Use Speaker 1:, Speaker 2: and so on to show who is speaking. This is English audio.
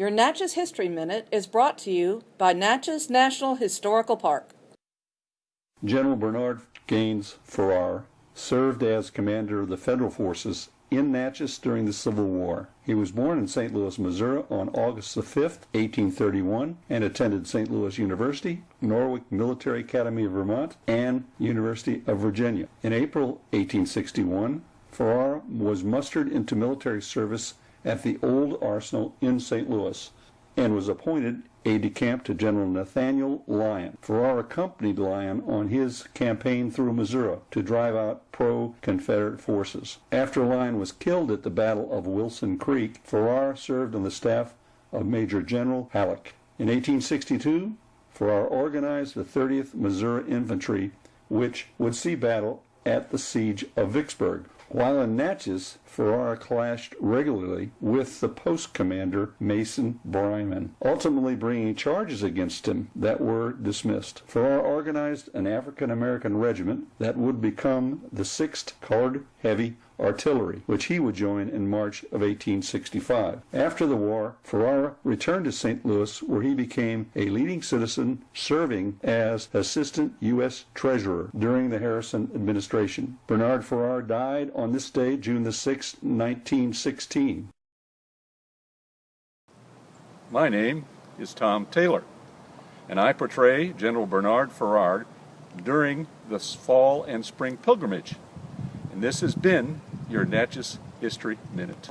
Speaker 1: Your Natchez History Minute is brought to you by Natchez National Historical Park.
Speaker 2: General Bernard Gaines Farrar served as commander of the federal forces in Natchez during the Civil War. He was born in St. Louis, Missouri on August 5, 1831, and attended St. Louis University, Norwich Military Academy of Vermont, and University of Virginia. In April 1861, Farrar was mustered into military service at the Old Arsenal in St. Louis and was appointed aide de camp to General Nathaniel Lyon. Farrar accompanied Lyon on his campaign through Missouri to drive out pro Confederate forces. After Lyon was killed at the Battle of Wilson Creek, Farrar served on the staff of Major General Halleck. In 1862, Farrar organized the 30th Missouri Infantry, which would see battle at the siege of Vicksburg. While in Natchez, Farrar clashed regularly with the post commander Mason Brayman, ultimately bringing charges against him that were dismissed. Farrar organized an African American regiment that would become the 6th Colored Heavy Artillery, which he would join in March of 1865. After the war, Farrar returned to St. Louis, where he became a leading citizen, serving as Assistant U.S. Treasurer during the Harrison administration. Bernard Farrar died on this day, June the 6th, 1916.
Speaker 3: My name is Tom Taylor, and I portray General Bernard Farrar during the fall and spring pilgrimage. And this has been your Natchez History Minute.